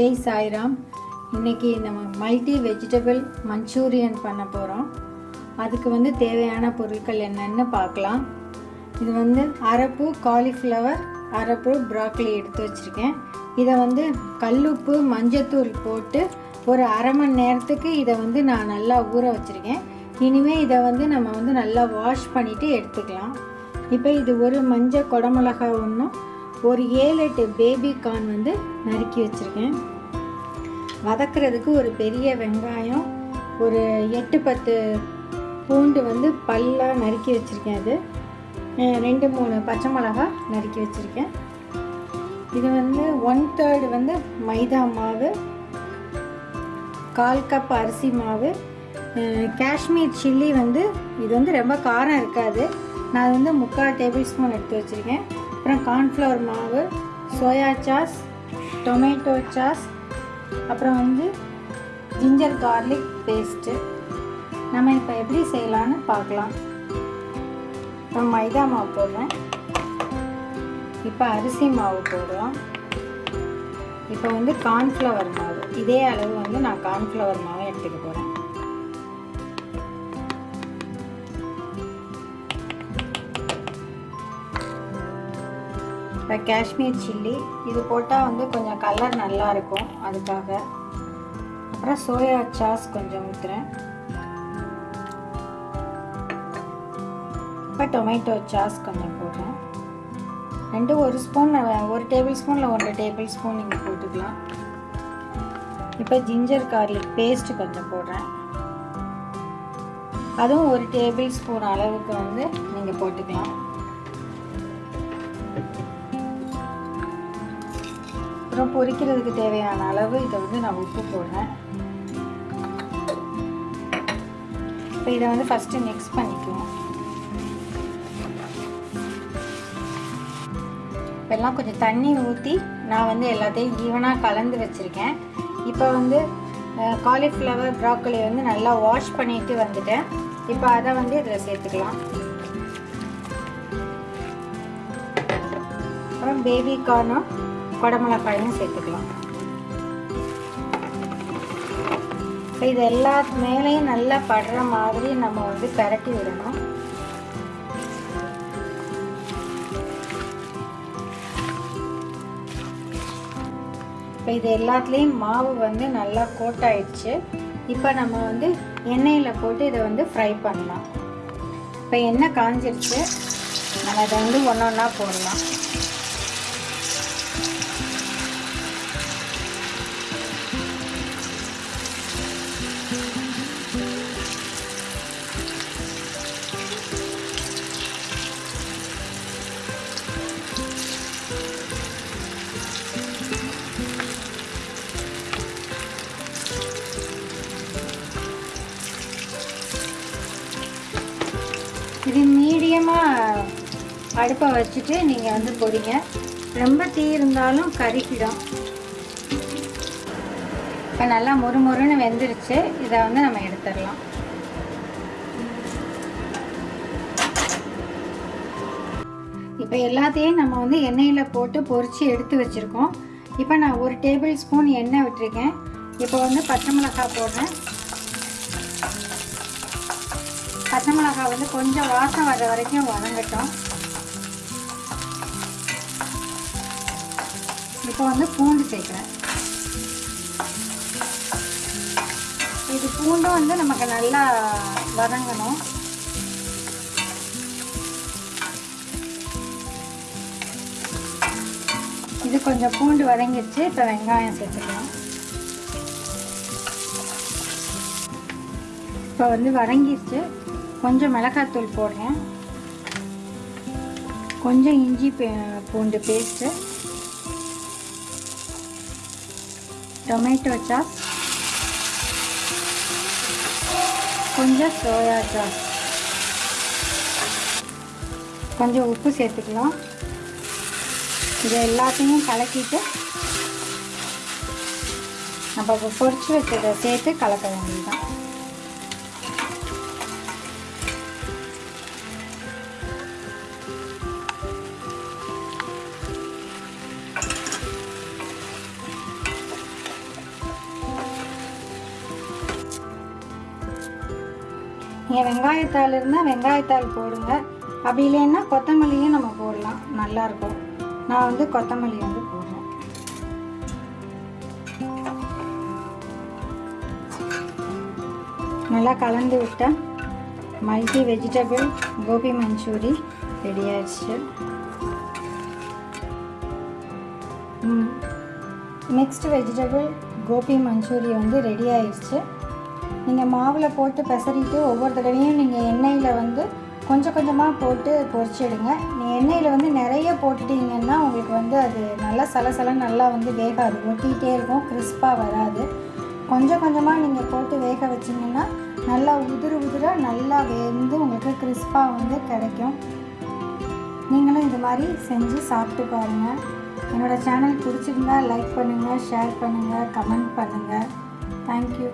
ஜெய் சாய்ராம். இன்னைக்கு நம்ம multi vegetable Manchurian பண்ண போகிறோம் அதுக்கு வந்து தேவையான பொருட்கள் என்னென்னு பார்க்கலாம். இது வந்து அரப்பு காலிஃப்ளவர் அரப்பு ப்ராக்லி எடுத்து வச்சுருக்கேன். இதை வந்து கல்லுப்பு மஞ்சத்தூள் போட்டு ஒரு அரை மணி நேரத்துக்கு இதை வந்து நான் நல்லா ஊற வச்சுருக்கேன். இனிமேல் இதை வந்து நம்ம வந்து நல்லா வாஷ் பண்ணிவிட்டு எடுத்துக்கலாம். இப்போ இது ஒரு மஞ்சள் குடமிளகா ஒன்றும் ஒரு ஏழு எட்டு பேபி கார்ன் வந்து நறுக்கி வச்சுருக்கேன். வதக்கிறதுக்கு ஒரு பெரிய வெங்காயம் ஒரு எட்டு பத்து பூண்டு வந்து பல்லாக நறுக்கி வச்சுருக்கேன் அது. ரெண்டு மூணு பச்சை மிளகா நறுக்கி வச்சுருக்கேன். இது வந்து ஒன் தேர்டு வந்து மைதா மாவு கால் கப் அரிசி மாவு காஷ்மீர் சில்லி வந்து இது வந்து ரொம்ப காரம் இருக்காது. நான் வந்து முக்கால் டேபிள் ஸ்பூன் எடுத்து வச்சுருக்கேன். அப்புறம் கார்ன்ஃப்ளவர் மாவு சோயா சாஸ் டொமேட்டோ சாஸ் அப்புறம் வந்து ஜிஞ்சர் கார்லிக் பேஸ்ட்டு நம்ம இப்போ எப்படி செய்யலான்னு பார்க்கலாம். இப்போ மைதா மாவு போடுறேன். இப்போ அரிசி மாவு போடுறோம். இப்போ வந்து கார்ன்ஃப்ளவர் மாவு. இதே அளவு வந்து நான் கார்ன்ஃப்ளவர் மாவு எடுத்துக்க போகிறேன் இப்போ காஷ்மீர் சில்லி இது போட்டால் வந்து கொஞ்சம் கலர் நல்லாயிருக்கும் அதுக்காக. அப்புறம் சோயா சாஸ் கொஞ்சம் ஊற்றுறேன் இப்போ டொமேட்டோ சாஸ் கொஞ்சம் போடுறேன். ரெண்டு ஒரு ஸ்பூன் ஒரு டேபிள் ஸ்பூனில் ஒன்றரை டேபிள் ஸ்பூன் நீங்கள் போட்டுக்கலாம். இப்போ ஜிஞ்சர் கார்லிக் பேஸ்ட்டு கொஞ்சம் போடுறேன். அதுவும் ஒரு டேபிள் ஸ்பூன் அளவுக்கு வந்து நீங்கள் போட்டுக்கலாம். அப்புறம் பொரிக்கிறதுக்கு தேவையான அளவு இதை வந்து நான் உப்பு போடுறேன். இப்போ இதை வந்து ஃபஸ்ட்டு மிக்ஸ் பண்ணிக்குவோம். இப்போல்லாம் கொஞ்சம் தண்ணி ஊற்றி நான் வந்து எல்லாத்தையும் ஈவனாக கலந்து வச்சுருக்கேன். இப்போ வந்து காலிஃப்ளவர் ப்ராக்கலி வந்து நல்லா வாஷ் பண்ணிட்டு வந்துட்டேன். இப்போ அதை வந்து இதில் சேர்த்துக்கலாம். அப்புறம் பேபி கார்னும் குடமிளகாயும் சேர்த்துக்கலாம். இப்போ இது எல்லா மேலேயும் நல்லா படுற மாதிரி நம்ம வந்து பரட்டி விடணும். இப்போ இது எல்லாத்துலேயும் மாவு வந்து நல்லா கோட் ஆயிடுச்சு இப்போ நம்ம வந்து எண்ணெயில் போட்டு இதை வந்து ஃப்ரை பண்ணலாம். இப்போ எண்ணெய் காஞ்சிருச்சு. நம்ம இதை வந்து ஒன்று ஒன்றா போடலாம். இது மீடியமாக அடுப்பை வச்சுட்டு நீங்கள் வந்து பொடிங்க ரொம்ப தீ இருந்தாலும் கருகிடும். இப்போ நல்லா மொறு மொறுன்னு வெந்துருச்சு. இதை வந்து நம்ம எடுத்துடலாம். இப்போ எல்லாத்தையும் நம்ம வந்து எண்ணெயில் போட்டு பொரித்து எடுத்து வச்சுருக்கோம். இப்போ நான் ஒரு டேபிள் ஸ்பூன் எண்ணெய் விட்டுருக்கேன். இப்போ வந்து பச்சை மிளகாய் போடுறேன். பச்சை மிளகாய் வந்து கொஞ்சம் வாசம் வர்ற வரைக்கும் வதங்கட்டும். இப்போ வந்து பூண்டு சேர்க்குறேன். இது பூண்டும் வந்து நமக்கு நல்லா வதங்கணும். இது கொஞ்சம் பூண்டு வதங்கிடுச்சு இப்போ வெங்காயம் சேர்த்துக்கலாம். இப்போ வந்து வதங்கிடுச்சு. கொஞ்சம் மிளகாத்தூள் போடுறேன். கொஞ்சம் இஞ்சி பூண்டு பேஸ்ட்டு. Tomato sauce. கொஞ்சம் சோயா சாஸ். கொஞ்சம் உப்பு சேர்த்துக்கலாம். இதை எல்லாத்தையும் கலக்கிட்டு நம்ம பொறிச்சு பொரிச்சு வச்சதை சேர்த்து கலக்க வேண்டியதுதான். நீங்கள் வெங்காயத்தாள் இருந்தால் வெங்காயத்தாள் போடுங்க. அப்படி இல்லைன்னா கொத்தமல்லியும் நம்ம போடலாம். நல்லாயிருக்கும் நான் வந்து கொத்தமல்லி வந்து போடுறேன். நல்லா கலந்து விட்டேன் multi vegetable gobi Manchurian ready ஆயிடுச்சு. மிக்ஸ்டு வெஜிடபிள் கோபி மஞ்சூரி வந்து ரெடி ஆயிடுச்சு. நீங்கள் மாவில் போட்டு பெசரிட்டு ஒவ்வொரு தடவையும் நீங்கள் எண்ணெயில் வந்து கொஞ்சம் கொஞ்சமாக போட்டு பொரிச்சிடுங்க நீங்கள் எண்ணெயில் வந்து நிறைய போட்டுட்டீங்கன்னா உங்களுக்கு வந்து அது நல்லா சலசல நல்லா வந்து வேகாது. ஒட்டிகிட்டே இருக்கும் கிறிஸ்பாக வராது. கொஞ்சம் கொஞ்சமாக நீங்கள் போட்டு வேக வச்சிங்கன்னா நல்லா உதிர உதிர நல்லா வெந்து உங்களுக்கு கிறிஸ்பாக வந்து கிடைக்கும். நீங்களும் இது மாதிரி செஞ்சு சாப்பிட்டு பாருங்கள் என்னோடய சேனல் பிடிச்சிருந்தா லைக் பண்ணுங்கள் ஷேர் பண்ணுங்கள் கமெண்ட் பண்ணுங்கள் தேங்க்யூ